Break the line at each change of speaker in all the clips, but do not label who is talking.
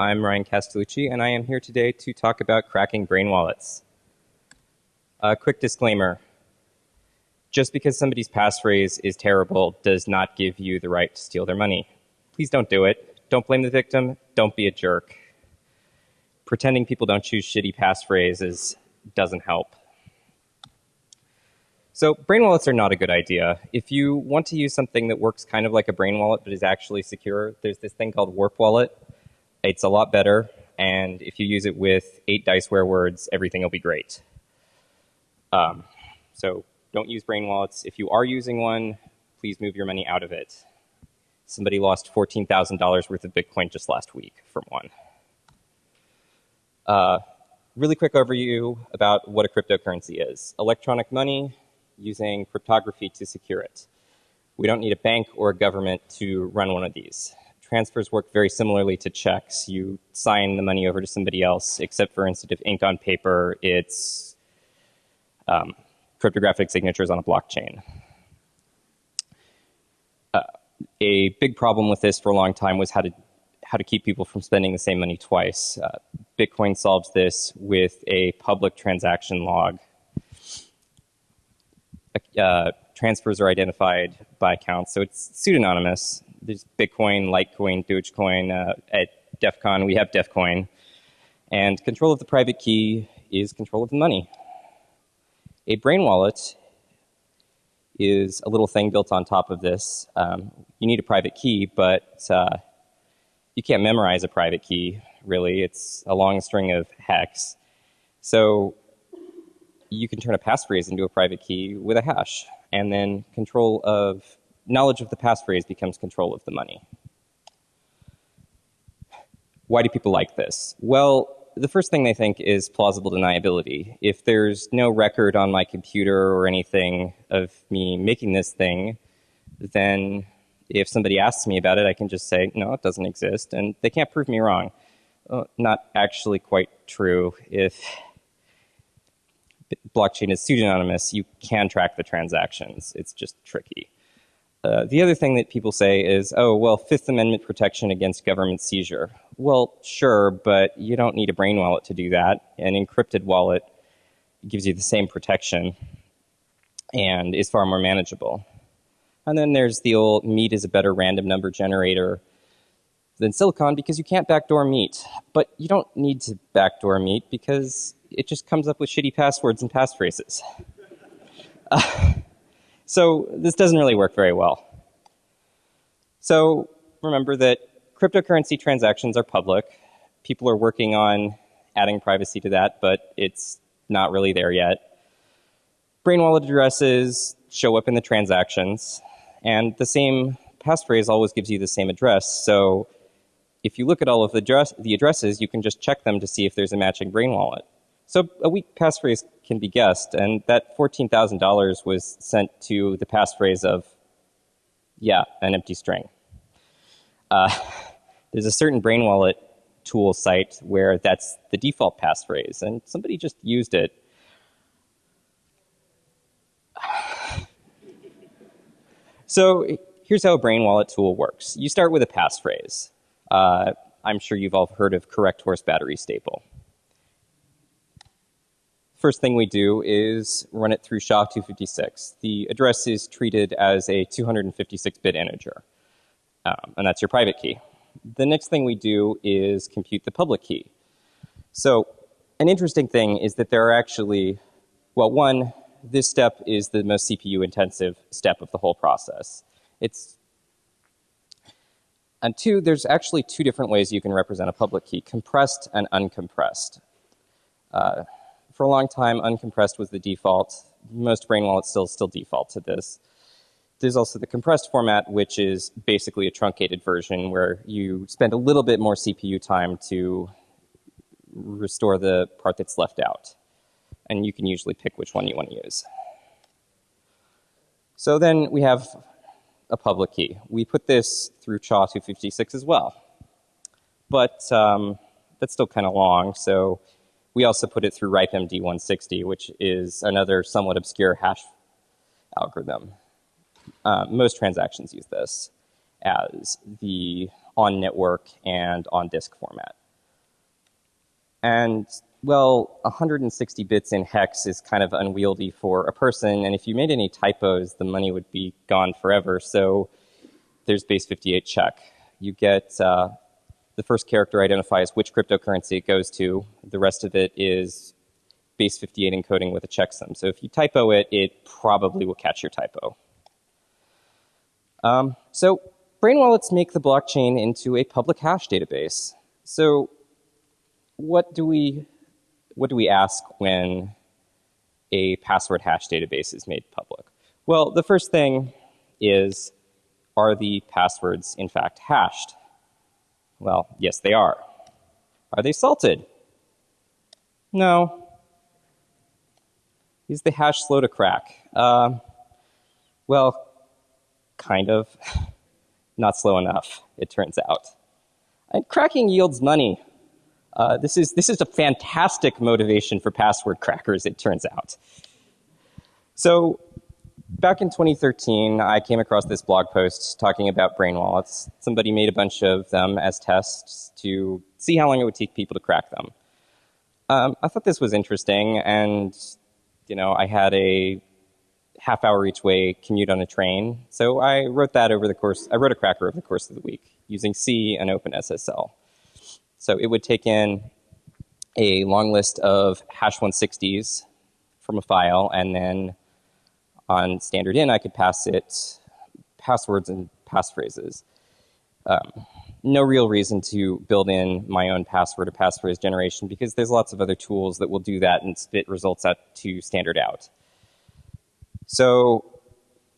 I'm Ryan Castellucci, and I am here today to talk about cracking brain wallets. A quick disclaimer just because somebody's passphrase is terrible does not give you the right to steal their money. Please don't do it. Don't blame the victim. Don't be a jerk. Pretending people don't choose shitty passphrases doesn't help. So brain wallets are not a good idea. If you want to use something that works kind of like a brain wallet but is actually secure, there's this thing called Warp Wallet. It's a lot better, and if you use it with eight dice diceware words, everything will be great. Um, so don't use brain wallets. If you are using one, please move your money out of it. Somebody lost $14,000 worth of Bitcoin just last week from one. Uh, really quick overview about what a cryptocurrency is. Electronic money using cryptography to secure it. We don't need a bank or a government to run one of these. Transfers work very similarly to checks. You sign the money over to somebody else, except for instead of ink on paper, it's um, cryptographic signatures on a blockchain. Uh, a big problem with this for a long time was how to how to keep people from spending the same money twice. Uh, Bitcoin solves this with a public transaction log uh, transfers are identified by accounts, so it's pseudonymous. There's Bitcoin, Litecoin, Dogecoin. Uh, at DEF CON, we have DEFCOin. And control of the private key is control of the money. A brain wallet is a little thing built on top of this. Um, you need a private key, but uh, you can't memorize a private key, really. It's a long string of hex. So you can turn a passphrase into a private key with a hash. And then control of knowledge of the passphrase becomes control of the money. Why do people like this? Well, the first thing they think is plausible deniability. If there's no record on my computer or anything of me making this thing, then if somebody asks me about it, I can just say, no, it doesn't exist, and they can't prove me wrong. Well, not actually quite true. If blockchain is pseudonymous, you can track the transactions. It's just tricky. Uh, the other thing that people say is, oh, well, Fifth Amendment protection against government seizure. Well, sure, but you don't need a brain wallet to do that. An encrypted wallet gives you the same protection and is far more manageable. And then there's the old meat is a better random number generator than silicon because you can't backdoor meat. But you don't need to backdoor meat because it just comes up with shitty passwords and passphrases. Uh, so this doesn't really work very well. So remember that cryptocurrency transactions are public. People are working on adding privacy to that, but it's not really there yet. Brain wallet addresses show up in the transactions, and the same passphrase always gives you the same address. So if you look at all of the, address, the addresses, you can just check them to see if there's a matching brain wallet. So a weak passphrase can be guessed, and that $14,000 was sent to the passphrase of, yeah, an empty string. Uh, there's a certain brain wallet tool site where that's the default passphrase, and somebody just used it. so here's how a brain wallet tool works. You start with a passphrase. Uh, I'm sure you've all heard of correct horse battery staple. First thing we do is run it through SHA-256. The address is treated as a 256-bit integer, um, and that's your private key. The next thing we do is compute the public key. So an interesting thing is that there are actually, well, one, this step is the most CPU intensive step of the whole process. It's, and two, there's actually two different ways you can represent a public key, compressed and uncompressed. Uh, for a long time, uncompressed was the default. Most brain wallets still still default to this. There's also the compressed format, which is basically a truncated version where you spend a little bit more CPU time to restore the part that's left out. And you can usually pick which one you want to use. So then we have a public key. We put this through SHA-256 as well. But um, that's still kind of long, so we also put it through RIPEMD 160, which is another somewhat obscure hash algorithm. Uh, most transactions use this as the on-network and on-disk format. And well, 160 bits in hex is kind of unwieldy for a person, and if you made any typos, the money would be gone forever. So there's base 58 check. You get uh, the first character identifies which cryptocurrency it goes to. The rest of it is base 58 encoding with a checksum. So if you typo it, it probably will catch your typo. Um, so brain wallets make the blockchain into a public hash database. So what do we what do we ask when a password hash database is made public? Well, the first thing is, are the passwords in fact hashed? Well, yes, they are. Are they salted? No. Is the hash slow to crack? Uh, well, kind of. Not slow enough, it turns out. And cracking yields money. Uh, this, is, this is a fantastic motivation for password crackers, it turns out. So back in 2013, I came across this blog post talking about brain wallets. Somebody made a bunch of them as tests to see how long it would take people to crack them. Um, I thought this was interesting, and you know, I had a half hour each way commute on a train, so I wrote that over the course. I wrote a cracker over the course of the week using C and OpenSSL. So it would take in a long list of hash 160s from a file, and then on standard in, I could pass it passwords and passphrases. Um, no real reason to build in my own password or passphrase generation because there's lots of other tools that will do that and spit results out to standard out. So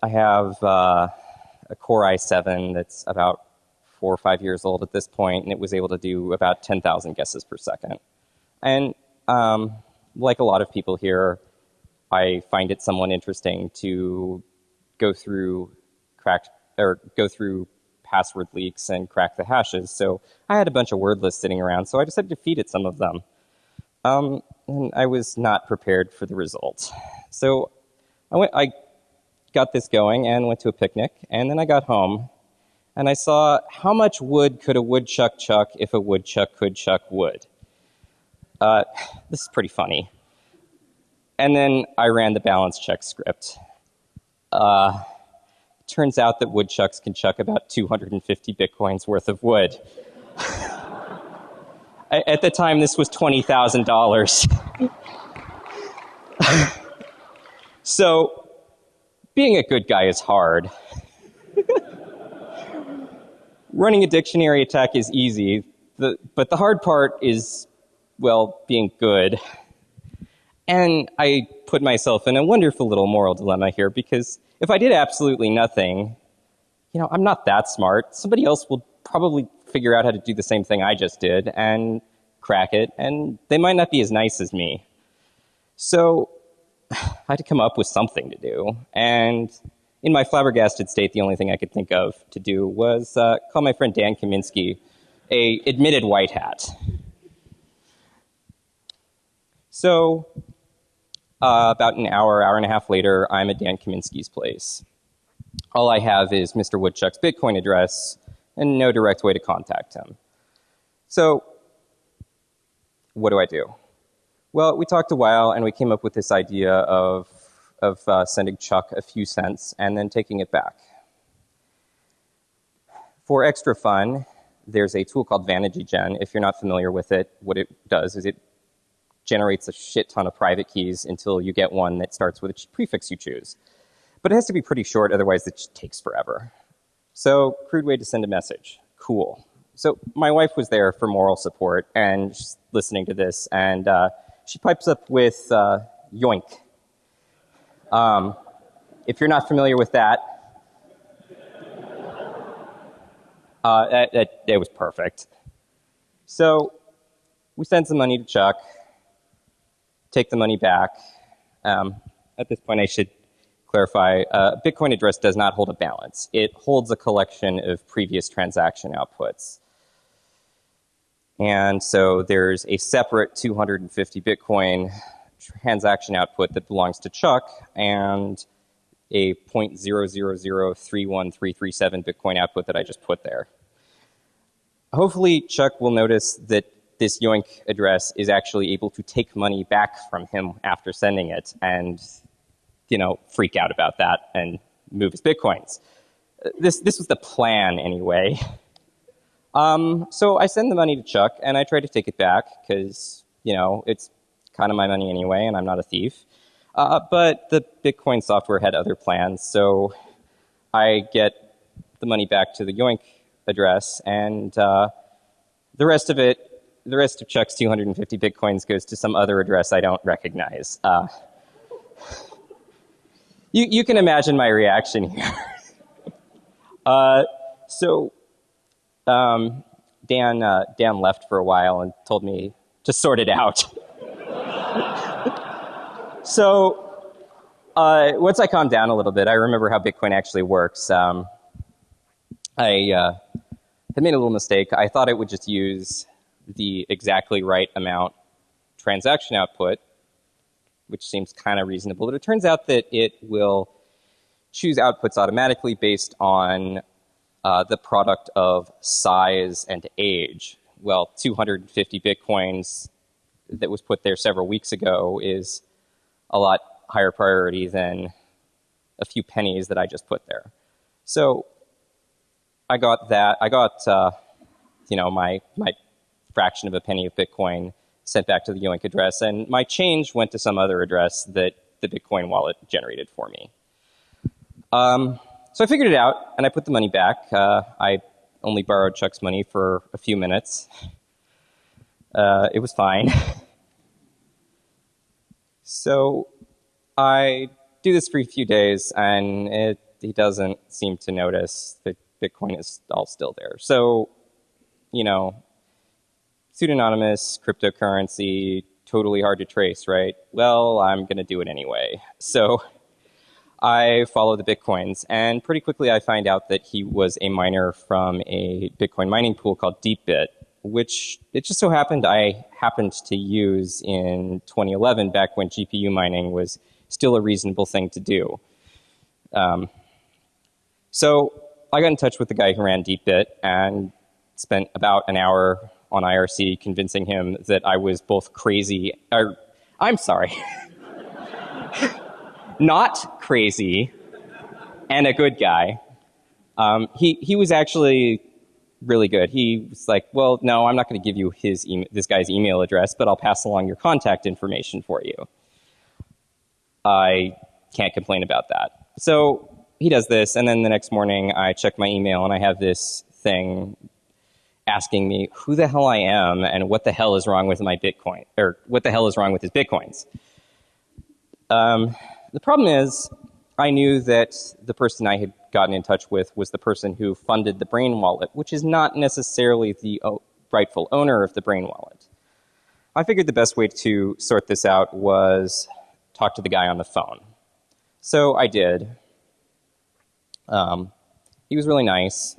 I have uh, a Core i7 that's about four or five years old at this point, and it was able to do about 10,000 guesses per second. And um, like a lot of people here, I find it somewhat interesting to go through cracked or go through password leaks and crack the hashes. So I had a bunch of word lists sitting around, so I decided to feed it some of them. Um, and I was not prepared for the result. So I went, I got this going and went to a picnic, and then I got home and I saw how much wood could a woodchuck chuck if a woodchuck could chuck wood. Uh, this is pretty funny. And then I ran the balance check script. Uh, turns out that woodchucks can chuck about 250 bitcoins worth of wood. At the time, this was $20,000. so, being a good guy is hard. running a dictionary attack is easy, the, but the hard part is, well, being good. And I put myself in a wonderful little moral dilemma here because if I did absolutely nothing, you know, I'm not that smart. Somebody else will probably figure out how to do the same thing I just did and crack it, and they might not be as nice as me. So I had to come up with something to do. And in my flabbergasted state, the only thing I could think of to do was uh, call my friend Dan Kaminsky a admitted white hat. So uh, about an hour, hour and a half later, I'm at Dan Kaminsky's place. All I have is Mr. Woodchuck's Bitcoin address and no direct way to contact him. So what do I do? Well, we talked a while and we came up with this idea of of uh, sending Chuck a few cents and then taking it back. For extra fun, there's a tool called VanityGen. If you're not familiar with it, what it does is it generates a shit ton of private keys until you get one that starts with a prefix you choose. But it has to be pretty short, otherwise it takes forever. So, crude way to send a message. Cool. So, my wife was there for moral support and she's listening to this, and uh, she pipes up with uh, yoink. Um, if you're not familiar with that, uh, that was perfect. So we send some money to Chuck, take the money back. Um, at this point, I should clarify, uh, Bitcoin address does not hold a balance. It holds a collection of previous transaction outputs. And so there's a separate 250 Bitcoin transaction output that belongs to Chuck and a 0.000313337 Bitcoin output that I just put there. Hopefully, Chuck will notice that this Yoink address is actually able to take money back from him after sending it and, you know, freak out about that and move his bitcoins. This, this was the plan anyway. Um, so I send the money to Chuck and I try to take it back because, you know, it's kind of my money anyway and I'm not a thief. Uh, but the Bitcoin software had other plans, so I get the money back to the Yoink address and uh, the rest of it the rest of Chuck's 250 bitcoins goes to some other address I don't recognize. Uh, you, you can imagine my reaction here. uh, so um, Dan, uh, Dan left for a while and told me to sort it out. so uh, once I calmed down a little bit, I remember how Bitcoin actually works. Um, I uh, had made a little mistake. I thought it would just use the exactly right amount transaction output, which seems kind of reasonable. But it turns out that it will choose outputs automatically based on uh, the product of size and age. Well, 250 bitcoins that was put there several weeks ago is a lot higher priority than a few pennies that I just put there. So I got that. I got, uh, you know, my, my fraction of a penny of Bitcoin sent back to the Yoink address, and my change went to some other address that the Bitcoin wallet generated for me. Um, so I figured it out, and I put the money back. Uh, I only borrowed Chuck's money for a few minutes. Uh, it was fine. so I do this for a few days, and it, he doesn't seem to notice that Bitcoin is all still there. So, you know, pseudonymous cryptocurrency, totally hard to trace, right? Well, I'm going to do it anyway. So I follow the Bitcoins, and pretty quickly I find out that he was a miner from a Bitcoin mining pool called DeepBit, which it just so happened I happened to use in 2011 back when GPU mining was still a reasonable thing to do. Um, so I got in touch with the guy who ran DeepBit and spent about an hour on IRC convincing him that I was both crazy, or I'm sorry, not crazy and a good guy. Um, he, he was actually really good. He was like, well, no, I'm not going to give you his e this guy's email address, but I'll pass along your contact information for you. I can't complain about that. So he does this, and then the next morning I check my email and I have this thing asking me who the hell I am and what the hell is wrong with my Bitcoin, or what the hell is wrong with his Bitcoins. Um, the problem is, I knew that the person I had gotten in touch with was the person who funded the Brain Wallet, which is not necessarily the rightful owner of the Brain Wallet. I figured the best way to sort this out was talk to the guy on the phone. So I did. Um, he was really nice.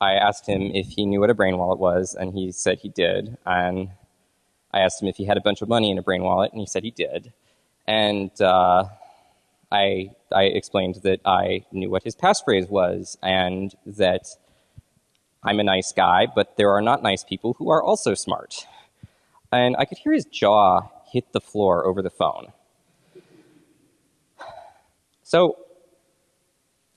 I asked him if he knew what a brain wallet was, and he said he did. And I asked him if he had a bunch of money in a brain wallet, and he said he did. And uh, I, I explained that I knew what his passphrase was, and that I'm a nice guy, but there are not nice people who are also smart. And I could hear his jaw hit the floor over the phone. So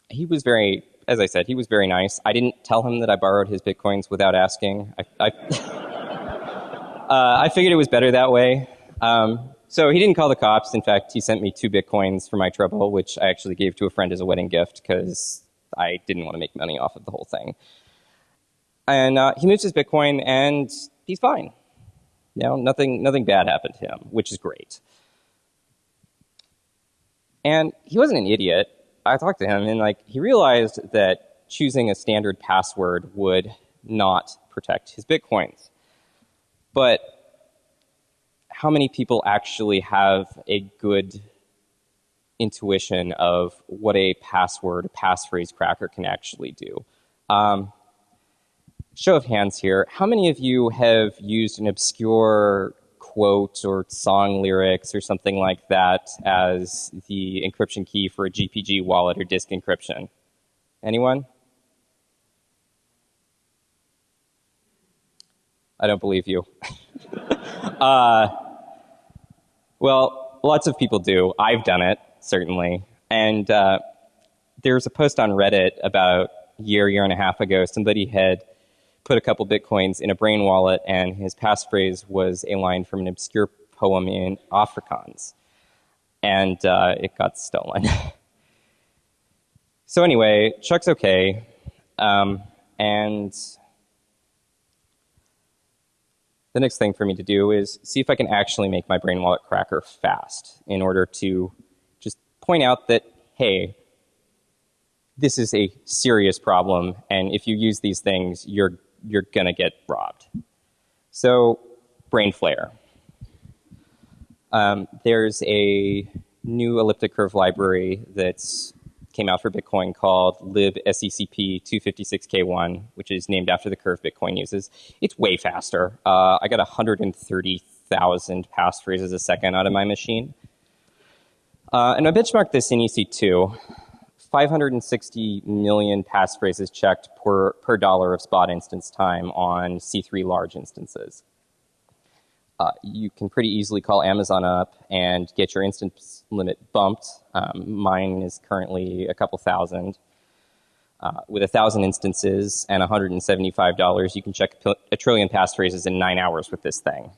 he was very as I said, he was very nice. I didn't tell him that I borrowed his bitcoins without asking. I, I, uh, I figured it was better that way. Um, so he didn't call the cops. In fact, he sent me two bitcoins for my trouble, which I actually gave to a friend as a wedding gift because I didn't want to make money off of the whole thing. And uh, he moves his bitcoin, and he's fine. You know, nothing, nothing bad happened to him, which is great. And he wasn't an idiot. I talked to him and like he realized that choosing a standard password would not protect his bitcoins. But how many people actually have a good intuition of what a password, a passphrase cracker can actually do? Um, show of hands here, how many of you have used an obscure quote or song lyrics or something like that as the encryption key for a GPG wallet or disk encryption? Anyone? I don't believe you. uh, well, lots of people do. I've done it, certainly. And uh, there's a post on Reddit about a year, year and a half ago. Somebody had put a couple bitcoins in a brain wallet, and his passphrase was a line from an obscure poem in Afrikaans. And uh, it got stolen. so, anyway, Chuck's okay. Um, and the next thing for me to do is see if I can actually make my brain wallet cracker fast in order to just point out that, hey, this is a serious problem, and if you use these things, you're, you're going to get robbed. So, Brainflare. Um, there's a new elliptic curve library that's came out for Bitcoin called libsecp256k1, which is named after the curve Bitcoin uses. It's way faster. Uh, I got 130,000 passphrases a second out of my machine. Uh, and I benchmarked this in EC2. 560 million passphrases checked per, per dollar of spot instance time on C3 large instances. Uh, you can pretty easily call Amazon up and get your instance limit bumped. Um, mine is currently a couple thousand. Uh, with a thousand instances and $175, you can check a trillion passphrases in nine hours with this thing.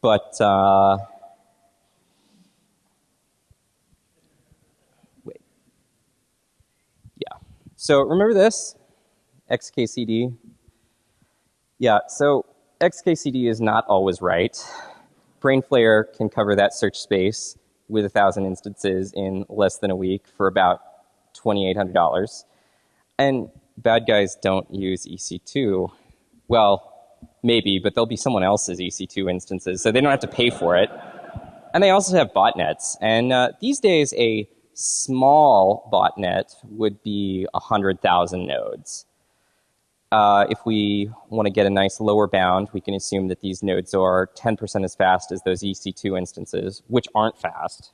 But uh, wait, yeah. So remember this? XKCD? Yeah, so XKCD is not always right. Brainflare can cover that search space with a thousand instances in less than a week for about $2,800. And bad guys don't use EC2. Well, maybe, but there'll be someone else's EC2 instances, so they don't have to pay for it. And they also have botnets. And uh, these days, a small botnet would be 100,000 nodes. Uh, if we want to get a nice lower bound, we can assume that these nodes are 10% as fast as those EC2 instances, which aren't fast.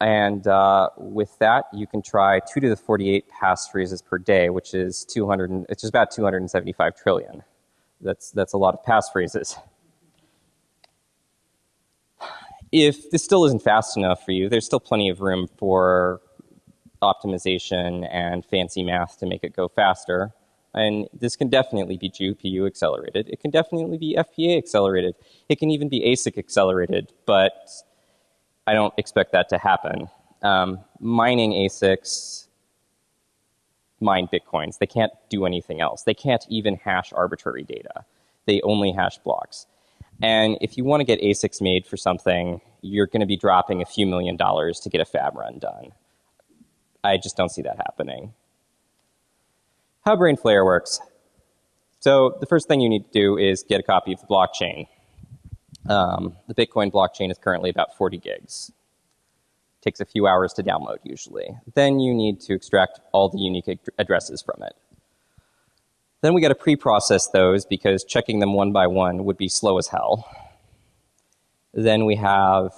And uh, with that, you can try 2 to the 48 passphrases per day, which is 200, which is about 275 trillion. That's, that's a lot of passphrases. If this still isn't fast enough for you, there's still plenty of room for optimization and fancy math to make it go faster. And this can definitely be GPU accelerated. It can definitely be FPA accelerated. It can even be ASIC accelerated, but I don't expect that to happen. Um, mining ASICs mine Bitcoins. They can't do anything else. They can't even hash arbitrary data. They only hash blocks. And if you want to get ASICs made for something, you're going to be dropping a few million dollars to get a fab run done. I just don't see that happening. How Brainflare works. So the first thing you need to do is get a copy of the blockchain. Um, the Bitcoin blockchain is currently about 40 gigs. It Takes a few hours to download usually. Then you need to extract all the unique ad addresses from it. Then we got to pre-process those because checking them one by one would be slow as hell. Then we have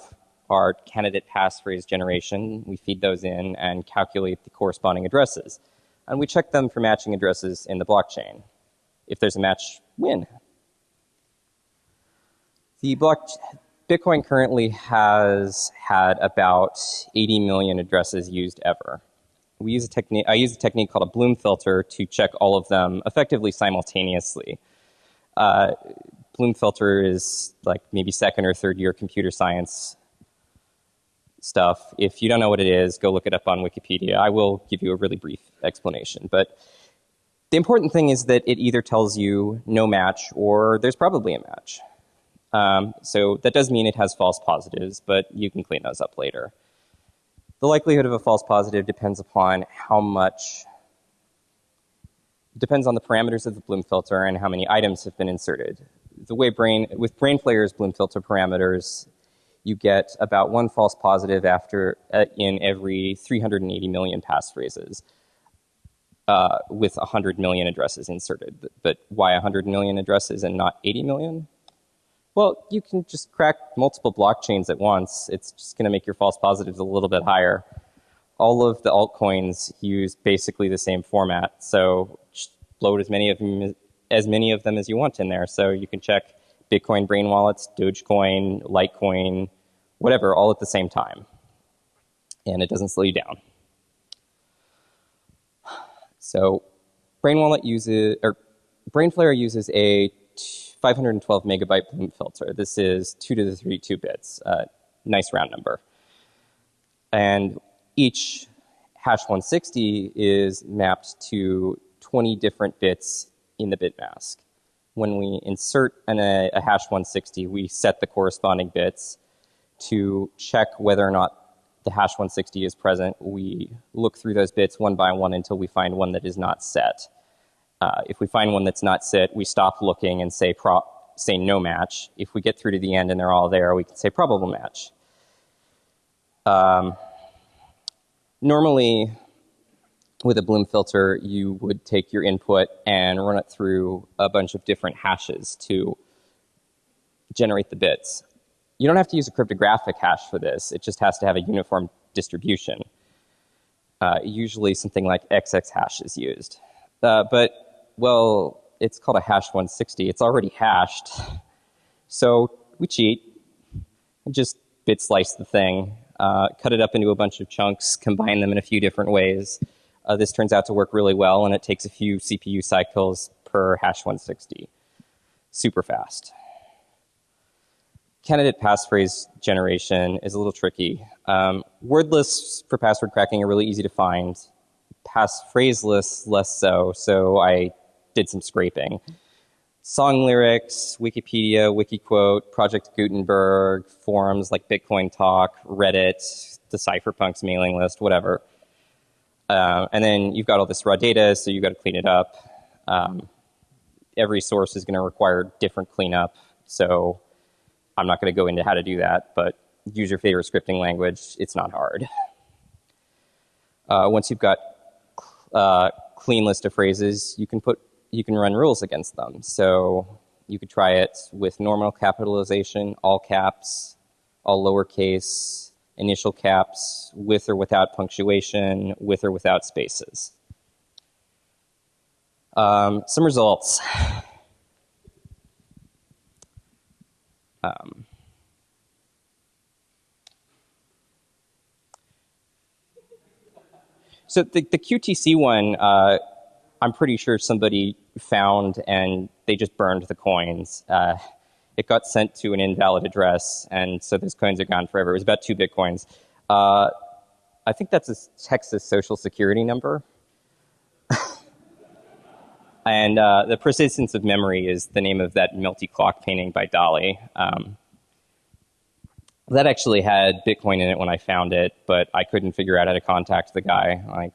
our candidate passphrase generation. We feed those in and calculate the corresponding addresses. And we check them for matching addresses in the blockchain. If there's a match, win. The block, Bitcoin currently has had about 80 million addresses used ever we use a technique, I use a technique called a Bloom filter to check all of them effectively simultaneously. Uh, Bloom filter is like maybe second or third year computer science stuff. If you don't know what it is, go look it up on Wikipedia. I will give you a really brief explanation. But the important thing is that it either tells you no match or there's probably a match. Um, so that does mean it has false positives, but you can clean those up later. The likelihood of a false positive depends upon how much, depends on the parameters of the Bloom filter and how many items have been inserted. The way brain, with brain Brainflare's Bloom filter parameters, you get about one false positive after, uh, in every 380 million passphrases. Uh, with 100 million addresses inserted. But why 100 million addresses and not 80 million? Well, you can just crack multiple blockchains at once. It's just going to make your false positives a little bit higher. All of the altcoins use basically the same format, so just load as many of them as many of them as you want in there. So you can check Bitcoin brain wallets, Dogecoin, Litecoin, whatever, all at the same time. And it doesn't slow you down. So Brain Wallet uses, or Brainflare uses a 512 megabyte Bloom filter. This is 2 to the 32 bits, uh, nice round number. And each hash 160 is mapped to 20 different bits in the bit mask. When we insert an, a, a hash 160, we set the corresponding bits to check whether or not the hash 160 is present. We look through those bits one by one until we find one that is not set. Uh, if we find one that's not set, we stop looking and say, say no match. If we get through to the end and they're all there, we can say probable match. Um, normally, with a Bloom filter, you would take your input and run it through a bunch of different hashes to generate the bits. You don't have to use a cryptographic hash for this. It just has to have a uniform distribution. Uh, usually something like XX hash is used. Uh, but, well, it's called a hash 160. It's already hashed. So we cheat and just bit slice the thing, uh, cut it up into a bunch of chunks, combine them in a few different ways. Uh, this turns out to work really well, and it takes a few CPU cycles per hash 160. Super fast. Candidate passphrase generation is a little tricky. Um, word lists for password cracking are really easy to find. Passphrase lists less so, so I did some scraping. Song lyrics, Wikipedia, Wikiquote, Project Gutenberg, forums like Bitcoin Talk, Reddit, the Cypherpunks mailing list, whatever. Uh, and then you've got all this raw data, so you've got to clean it up. Um, every source is going to require different cleanup, so I'm not going to go into how to do that, but use your favorite scripting language. It's not hard. Uh, once you've got uh, clean list of phrases, you can put you can run rules against them. So you could try it with normal capitalization, all caps, all lowercase, initial caps, with or without punctuation, with or without spaces. Um, some results. Um, so the, the QTC one, uh, I'm pretty sure somebody found and they just burned the coins. Uh, it got sent to an invalid address, and so those coins are gone forever. It was about two bitcoins. Uh, I think that's a Texas social security number. and uh, the persistence of memory is the name of that melty clock painting by Dali. Um, that actually had Bitcoin in it when I found it, but I couldn't figure out how to contact the guy. Like,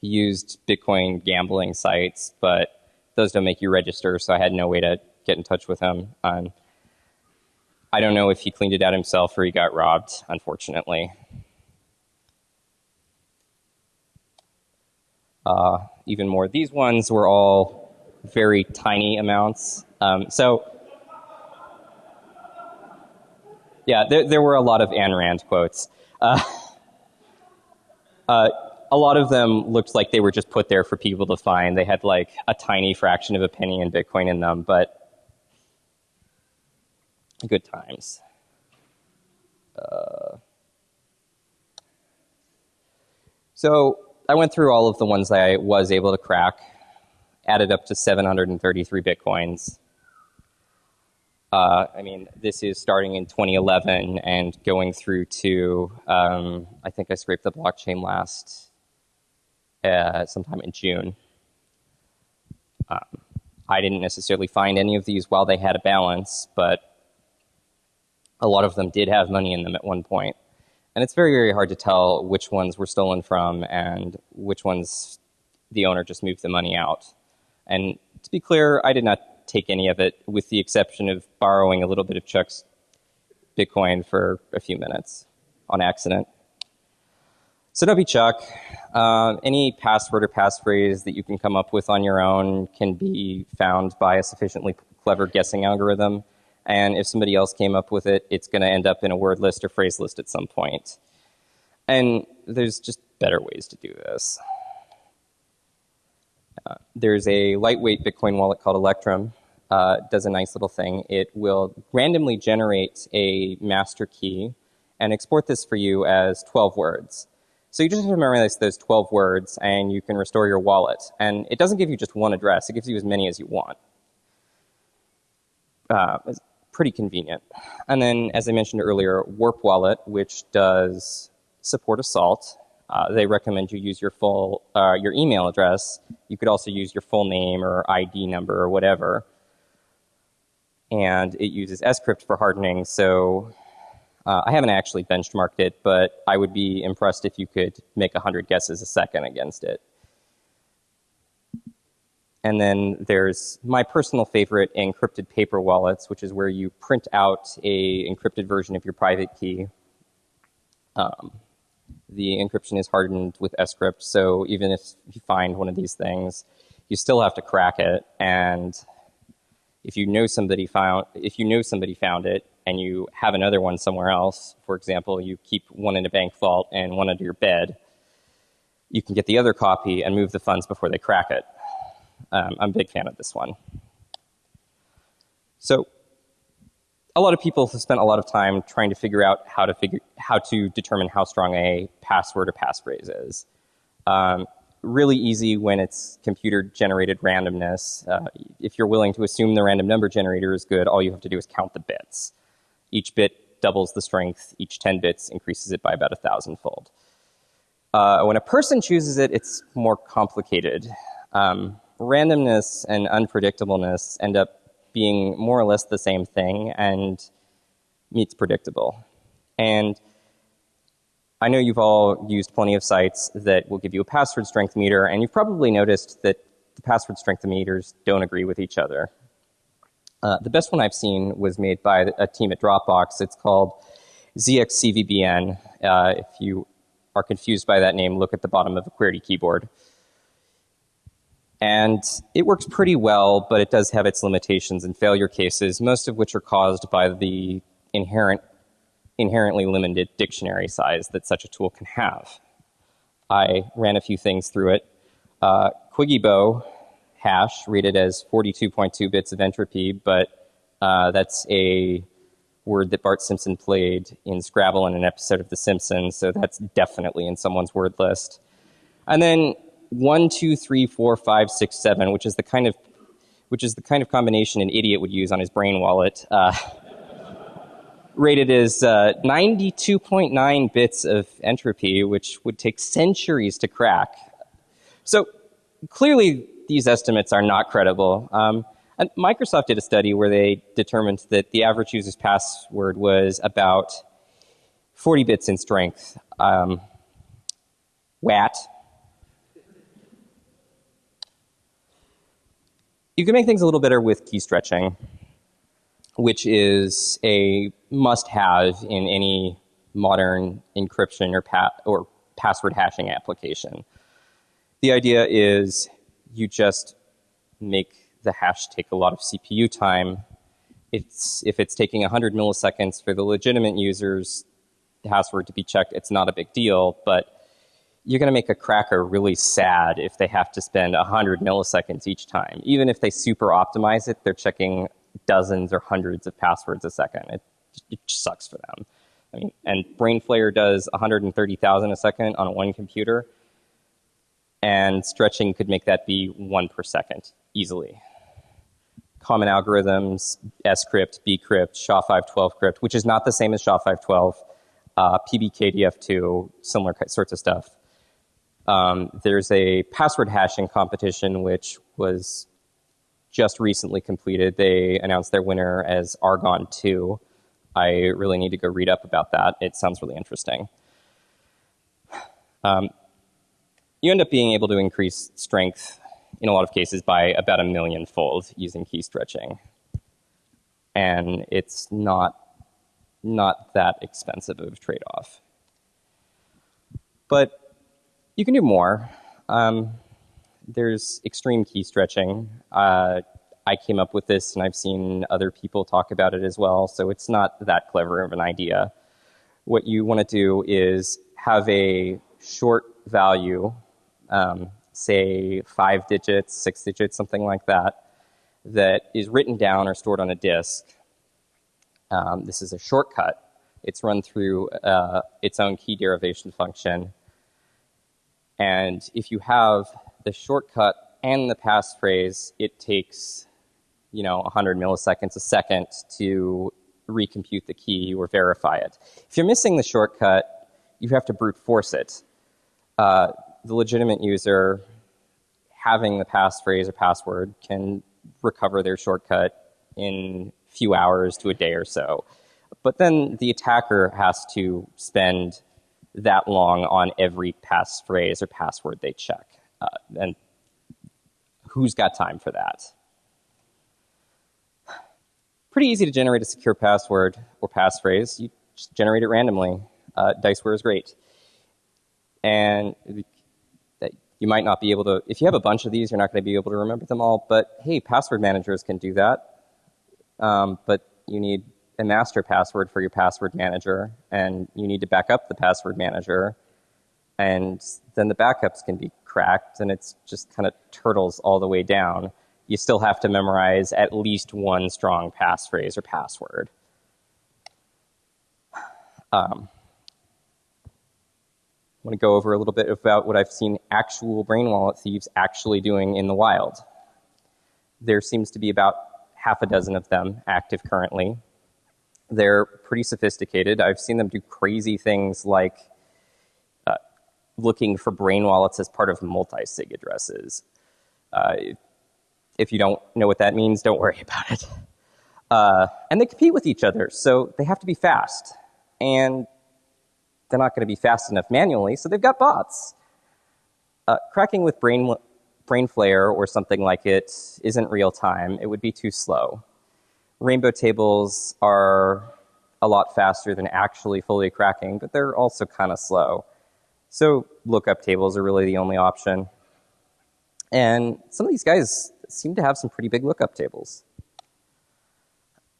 he used Bitcoin gambling sites, but those don't make you register, so I had no way to get in touch with him. Um, I don't know if he cleaned it out himself or he got robbed, unfortunately. Uh, even more, these ones were all very tiny amounts. Um, so, yeah, there, there, were a lot of Ayn Rand quotes. Uh, uh, a lot of them looked like they were just put there for people to find. They had like a tiny fraction of a penny in Bitcoin in them, but good times. Uh, so I went through all of the ones I was able to crack, added up to 733 bitcoins. Uh, I mean, this is starting in 2011 and going through to, um, I think I scraped the blockchain last uh, sometime in June. Um, I didn't necessarily find any of these while they had a balance, but a lot of them did have money in them at one point. And it's very, very hard to tell which ones were stolen from and which ones the owner just moved the money out. And to be clear, I did not take any of it, with the exception of borrowing a little bit of Chuck's Bitcoin for a few minutes on accident. So don't be Chuck. Uh, any password or passphrase that you can come up with on your own can be found by a sufficiently clever guessing algorithm. And if somebody else came up with it, it's going to end up in a word list or phrase list at some point. And there's just better ways to do this. Uh, there's a lightweight Bitcoin wallet called Electrum. Uh, does a nice little thing. It will randomly generate a master key and export this for you as 12 words. So you just have to memorize those 12 words and you can restore your wallet. And it doesn't give you just one address, it gives you as many as you want. Uh, pretty convenient. And then, as I mentioned earlier, Warp Wallet, which does support Assault. Uh, they recommend you use your full, uh, your email address. You could also use your full name or ID number or whatever. And it uses Scrypt for hardening, so uh, I haven't actually benchmarked it, but I would be impressed if you could make 100 guesses a second against it. And then there's my personal favorite, encrypted paper wallets, which is where you print out a encrypted version of your private key. Um, the encryption is hardened with Scrypt, so even if you find one of these things, you still have to crack it. And if you know somebody found, if you know somebody found it, and you have another one somewhere else, for example, you keep one in a bank vault and one under your bed, you can get the other copy and move the funds before they crack it. Um, I'm a big fan of this one. So a lot of people have spent a lot of time trying to figure out how to figure how to determine how strong a password or passphrase is. Um, really easy when it's computer generated randomness. Uh, if you're willing to assume the random number generator is good, all you have to do is count the bits. Each bit doubles the strength. Each 10 bits increases it by about a thousandfold. Uh, when a person chooses it, it's more complicated. Um, randomness and unpredictableness end up being more or less the same thing and meets predictable. And I know you've all used plenty of sites that will give you a password strength meter, and you've probably noticed that the password strength meters don't agree with each other. Uh, the best one I've seen was made by a team at Dropbox. It's called ZXCVBN. Uh, if you are confused by that name, look at the bottom of a QWERTY keyboard. And it works pretty well, but it does have its limitations and failure cases, most of which are caused by the inherent, inherently limited dictionary size that such a tool can have. I ran a few things through it. Uh, Quiggybo hash read it as 42.2 bits of entropy, but uh, that's a word that Bart Simpson played in Scrabble in an episode of The Simpsons, so that's definitely in someone's word list. And then one, two, three, four, five, six, seven, which is the kind of which is the kind of combination an idiot would use on his brain wallet. Uh, rated as uh, 92.9 bits of entropy, which would take centuries to crack. So clearly, these estimates are not credible. Um, and Microsoft did a study where they determined that the average user's password was about 40 bits in strength. Um, WAT. You can make things a little better with key stretching, which is a must-have in any modern encryption or, pa or password hashing application. The idea is you just make the hash take a lot of CPU time. It's, if it's taking 100 milliseconds for the legitimate user's password to be checked, it's not a big deal, but you're going to make a cracker really sad if they have to spend 100 milliseconds each time. Even if they super optimize it, they're checking dozens or hundreds of passwords a second. It, it sucks for them. I mean, and BrainFlayer does 130,000 a second on one computer and stretching could make that be one per second easily. Common algorithms, scrypt, bcrypt, SHA-512 crypt, which is not the same as SHA-512, uh, PBKDF2, similar sorts of stuff. Um, there's a password hashing competition which was just recently completed. They announced their winner as Argon 2. I really need to go read up about that. It sounds really interesting. Um, you end up being able to increase strength in a lot of cases by about a million fold using key stretching. And it's not, not that expensive of a trade-off. But you can do more. Um, there's extreme key stretching. Uh, I came up with this and I've seen other people talk about it as well, so it's not that clever of an idea. What you want to do is have a short value um, say five digits, six digits, something like that, that is written down or stored on a disk. Um, this is a shortcut. It's run through uh, its own key derivation function. And if you have the shortcut and the passphrase, it takes, you know, 100 milliseconds a second to recompute the key or verify it. If you're missing the shortcut, you have to brute force it. Uh, the legitimate user having the passphrase or password can recover their shortcut in a few hours to a day or so. But then the attacker has to spend that long on every passphrase or password they check. Uh, and who's got time for that? Pretty easy to generate a secure password or passphrase. You just generate it randomly. Uh, Diceware is great. And you might not be able to, if you have a bunch of these, you're not going to be able to remember them all. But hey, password managers can do that. Um, but you need a master password for your password manager, and you need to back up the password manager. And then the backups can be cracked, and it's just kind of turtles all the way down. You still have to memorize at least one strong passphrase or password. Um, I want to go over a little bit about what I've seen actual brain wallet thieves actually doing in the wild. There seems to be about half a dozen of them active currently. They're pretty sophisticated. I've seen them do crazy things like uh, looking for brain wallets as part of multi-sig addresses. Uh, if you don't know what that means, don't worry about it. Uh, and they compete with each other, so they have to be fast. And they're not going to be fast enough manually, so they've got bots. Uh, cracking with Brain, Brainflayer or something like it isn't real time. It would be too slow. Rainbow tables are a lot faster than actually fully cracking, but they're also kind of slow. So lookup tables are really the only option. And some of these guys seem to have some pretty big lookup tables.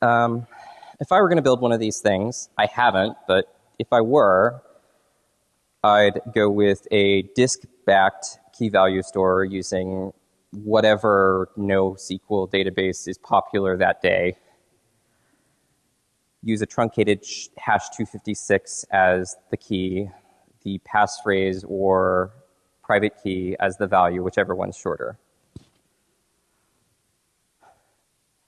Um, if I were going to build one of these things, I haven't, but if I were, I'd go with a disk-backed key value store using whatever NoSQL database is popular that day. Use a truncated hash 256 as the key, the passphrase or private key as the value, whichever one's shorter.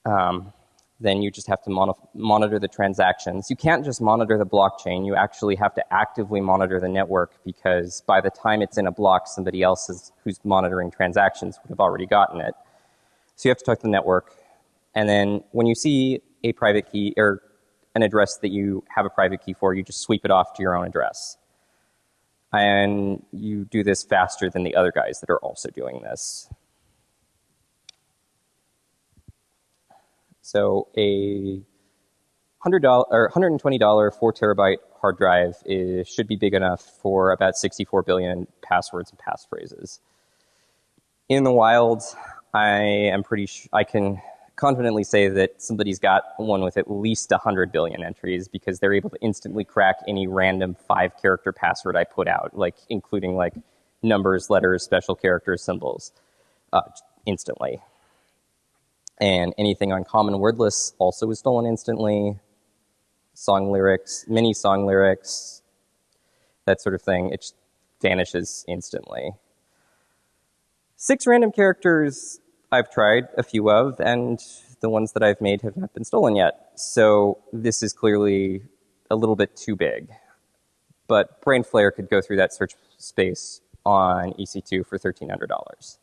Um, then you just have to mon monitor the transactions. You can't just monitor the blockchain. You actually have to actively monitor the network because by the time it's in a block, somebody else is, who's monitoring transactions would have already gotten it. So you have to talk to the network. And then when you see a private key or an address that you have a private key for, you just sweep it off to your own address. And you do this faster than the other guys that are also doing this. So a $100 or $120 4 terabyte hard drive is, should be big enough for about 64 billion passwords and passphrases. In the wild, I am pretty sure I can confidently say that somebody's got one with at least 100 billion entries because they're able to instantly crack any random five character password I put out, like including like numbers, letters, special characters, symbols, uh, instantly. And anything on common wordlists also is stolen instantly. Song lyrics, mini song lyrics, that sort of thing, it vanishes instantly. Six random characters I've tried a few of, and the ones that I've made have not been stolen yet. So this is clearly a little bit too big. But Brainflayer could go through that search space on EC2 for $1,300.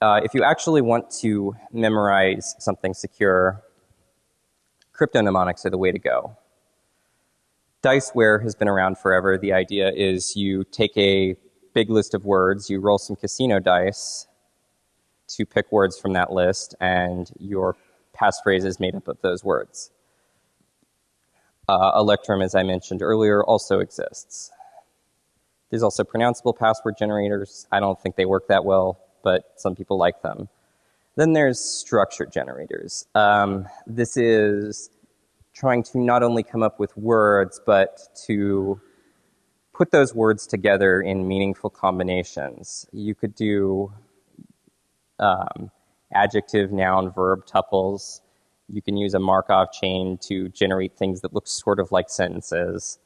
Uh, if you actually want to memorize something secure, crypto mnemonics are the way to go. Diceware has been around forever. The idea is you take a big list of words, you roll some casino dice to pick words from that list, and your passphrase is made up of those words. Uh, Electrum, as I mentioned earlier, also exists. There's also pronounceable password generators. I don't think they work that well but some people like them. Then there's structure generators. Um, this is trying to not only come up with words, but to put those words together in meaningful combinations. You could do um, adjective, noun, verb tuples. You can use a Markov chain to generate things that look sort of like sentences.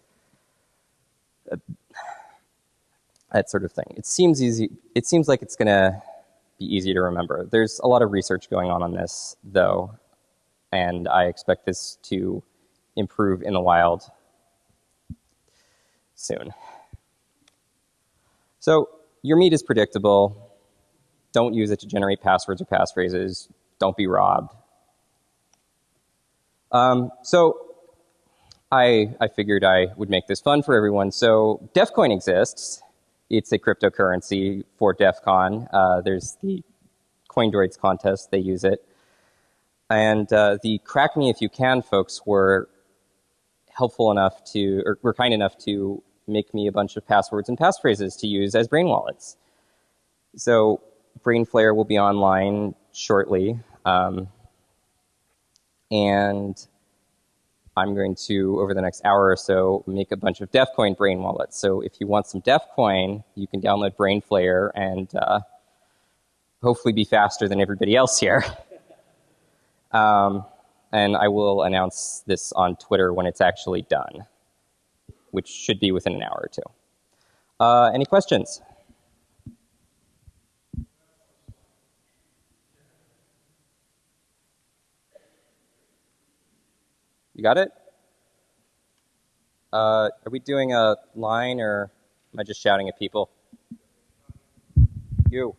Uh, that sort of thing. It seems easy. It seems like it's going to be easy to remember. There's a lot of research going on on this, though, and I expect this to improve in the wild soon. So your meat is predictable. Don't use it to generate passwords or passphrases. Don't be robbed. Um, so I, I figured I would make this fun for everyone. So DEFCOIN exists. It's a cryptocurrency for DEF CON. Uh, there's the CoinDroids contest. They use it. And uh, the Crack Me If You Can folks were helpful enough to, or were kind enough to make me a bunch of passwords and passphrases to use as brain wallets. So Brainflayer will be online shortly. Um, and I'm going to, over the next hour or so, make a bunch of DEFCOIN brain wallets. So if you want some DEFCOIN, you can download Brainflayer and uh, hopefully be faster than everybody else here. um, and I will announce this on Twitter when it's actually done, which should be within an hour or two. Uh, any questions? You got it? Uh, are we doing a line or am I just shouting at people? You.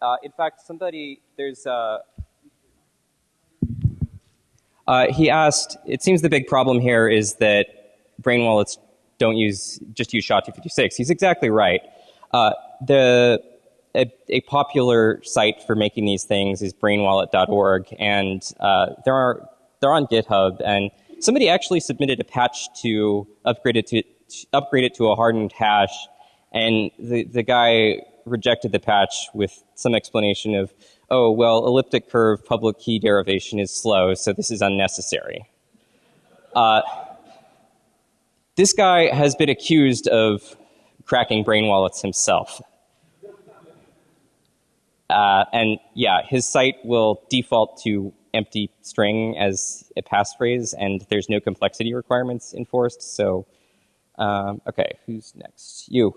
Uh, in fact, somebody, there's uh, uh, he asked, it seems the big problem here is that brain wallets don't use, just use SHA-256. He's exactly right. Uh, the, a, a, popular site for making these things is brainwallet.org, and uh, there are, they're on GitHub, and somebody actually submitted a patch to upgrade it to, to upgrade it to a hardened hash, and the, the guy rejected the patch with some explanation of, oh, well, elliptic curve public key derivation is slow, so this is unnecessary. Uh, this guy has been accused of cracking brain wallets himself. Uh, and yeah, his site will default to empty string as a passphrase, and there's no complexity requirements enforced. So, um, okay, who's next? You.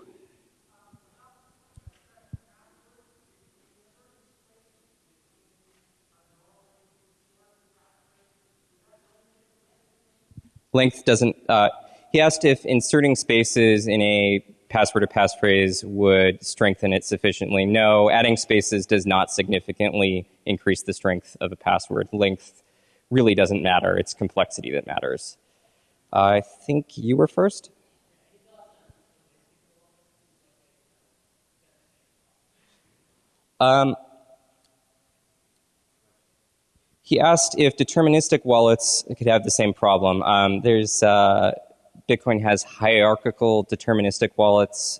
Length doesn't, uh, he asked if inserting spaces in a password or passphrase would strengthen it sufficiently. No, adding spaces does not significantly increase the strength of a password. Length really doesn't matter. It's complexity that matters. I think you were first. Um, he asked if deterministic wallets could have the same problem. Um, there's uh, Bitcoin has hierarchical deterministic wallets.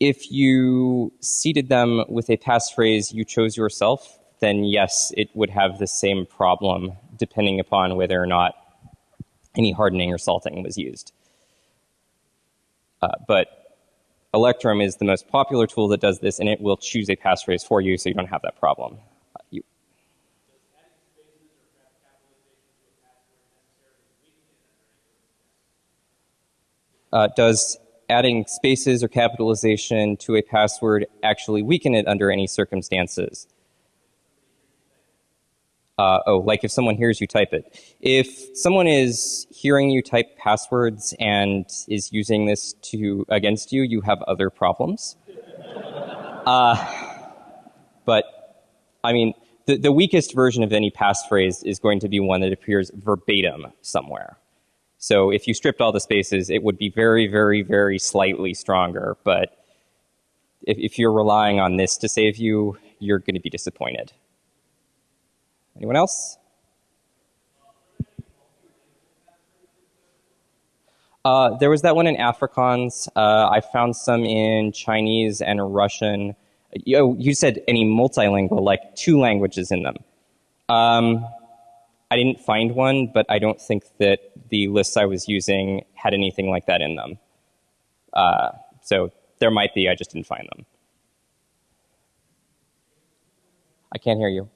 If you seeded them with a passphrase you chose yourself, then yes, it would have the same problem depending upon whether or not any hardening or salting was used. Uh, but Electrum is the most popular tool that does this, and it will choose a passphrase for you so you don't have that problem. Uh, does adding spaces or capitalization to a password actually weaken it under any circumstances? Uh, oh, like if someone hears you type it. If someone is hearing you type passwords and is using this to against you, you have other problems. uh, but, I mean, the, the weakest version of any passphrase is going to be one that appears verbatim somewhere. So if you stripped all the spaces, it would be very, very, very slightly stronger. But if, if you're relying on this to save you, you're going to be disappointed. Anyone else? Uh, there was that one in Afrikaans. Uh, I found some in Chinese and Russian. You, you said any multilingual, like two languages in them. Um, I didn't find one, but I don't think that the lists I was using had anything like that in them. Uh, so there might be, I just didn't find them. I can't hear you.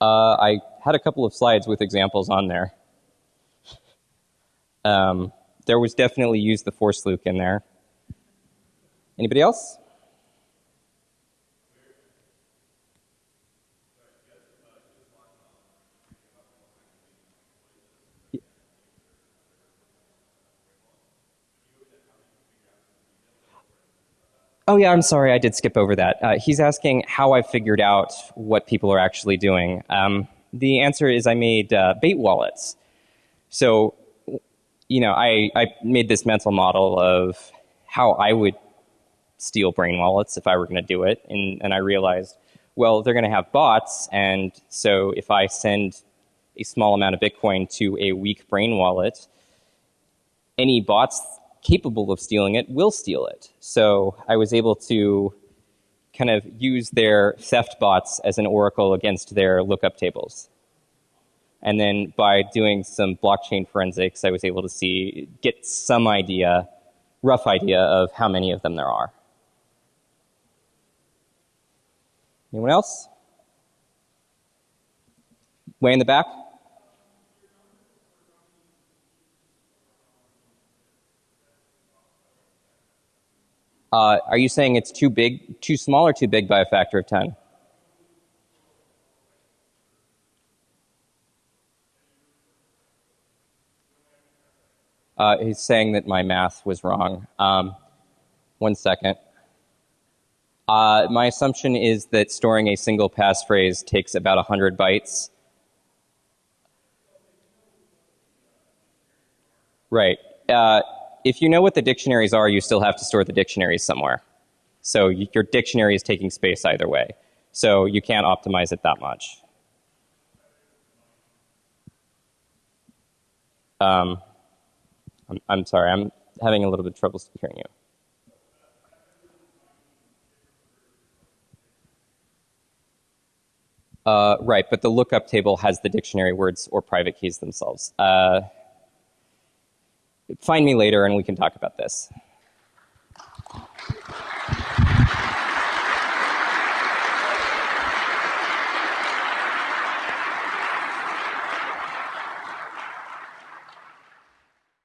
Uh, I had a couple of slides with examples on there. Um, there was definitely use the force Luke in there. Anybody else? Oh yeah, I'm sorry, I did skip over that. Uh, he's asking how I figured out what people are actually doing. Um, the answer is I made uh, bait wallets. So, you know, I, I made this mental model of how I would steal brain wallets if I were going to do it, and, and I realized, well, they're going to have bots, and so if I send a small amount of Bitcoin to a weak brain wallet, any bots capable of stealing it will steal it. So I was able to kind of use their theft bots as an oracle against their lookup tables. And then by doing some blockchain forensics, I was able to see, get some idea, rough idea of how many of them there are. Anyone else? Way in the back? Uh, are you saying it's too big, too small, or too big by a factor of 10? Uh, he's saying that my math was wrong. Um, one second. Uh, my assumption is that storing a single passphrase takes about 100 bytes. Right. Uh, if you know what the dictionaries are, you still have to store the dictionaries somewhere. So your dictionary is taking space either way. So you can't optimize it that much. Um, I'm, I'm sorry, I'm having a little bit of trouble hearing you. Uh, right, but the lookup table has the dictionary words or private keys themselves. Uh, find me later and we can talk about this.